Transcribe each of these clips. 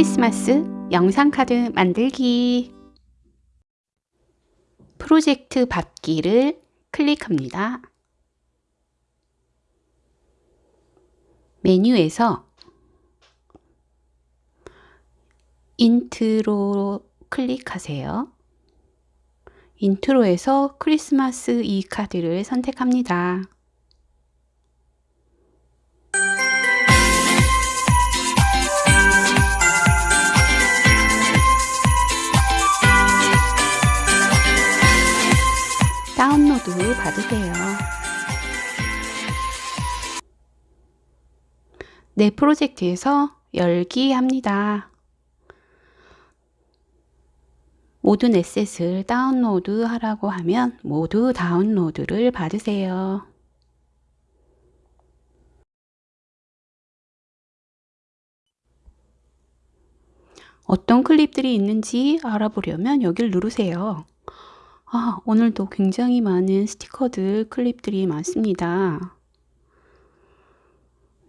크리스마스 영상카드 만들기 프로젝트 받기를 클릭합니다. 메뉴에서 인트로 클릭하세요. intro에서 크리스마스 e카드를 선택합니다. 다운로드 받으세요. 내 프로젝트에서 열기 합니다. 모든 에셋을 다운로드 하라고 하면 모두 다운로드를 받으세요. 어떤 클립들이 있는지 알아보려면 여기를 누르세요. 아, 오늘도 굉장히 많은 스티커들, 클립들이 많습니다.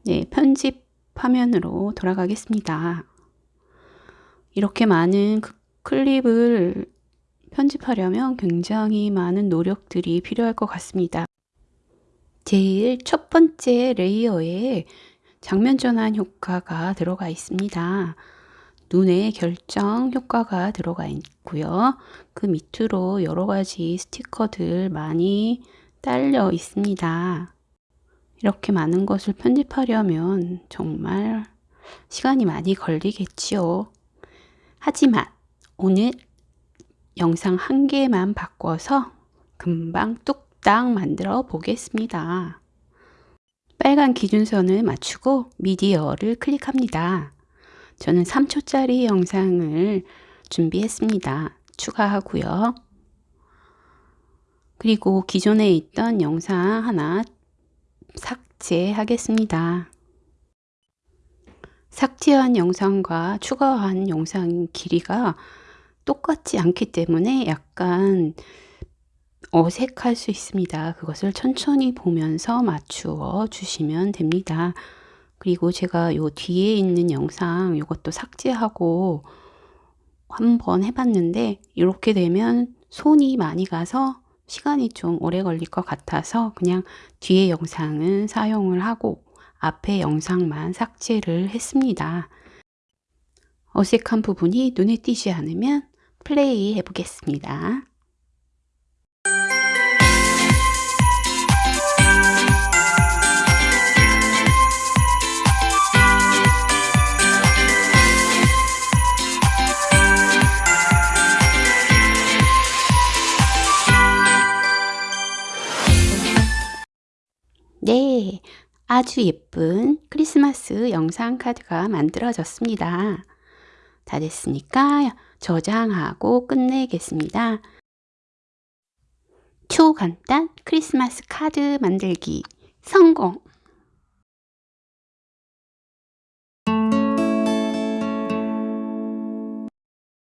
네, 편집 화면으로 돌아가겠습니다. 이렇게 많은 그 클립을 편집하려면 굉장히 많은 노력들이 필요할 것 같습니다. 제일 첫 번째 레이어에 장면 전환 효과가 들어가 있습니다. 눈의 결정 효과가 들어가 있고요. 그 밑으로 여러 가지 스티커들 많이 딸려 있습니다. 이렇게 많은 것을 편집하려면 정말 시간이 많이 걸리겠지요. 하지만 오늘 영상 한 개만 바꿔서 금방 뚝딱 만들어 보겠습니다. 빨간 기준선을 맞추고 미디어를 클릭합니다. 저는 3초짜리 영상을 준비했습니다. 추가하고요. 그리고 기존에 있던 영상 하나 삭제하겠습니다. 삭제한 영상과 추가한 영상 길이가 똑같지 않기 때문에 약간 어색할 수 있습니다. 그것을 천천히 보면서 맞추어 주시면 됩니다. 그리고 제가 요 뒤에 있는 영상 이것도 삭제하고 한번 해봤는데 이렇게 되면 손이 많이 가서 시간이 좀 오래 걸릴 것 같아서 그냥 뒤에 영상은 사용을 하고 앞에 영상만 삭제를 했습니다. 어색한 부분이 눈에 띄지 않으면 플레이 해보겠습니다. 아주 예쁜 크리스마스 영상 카드가 만들어졌습니다. 다 됐으니까 저장하고 끝내겠습니다. 초간단 크리스마스 카드 만들기 성공!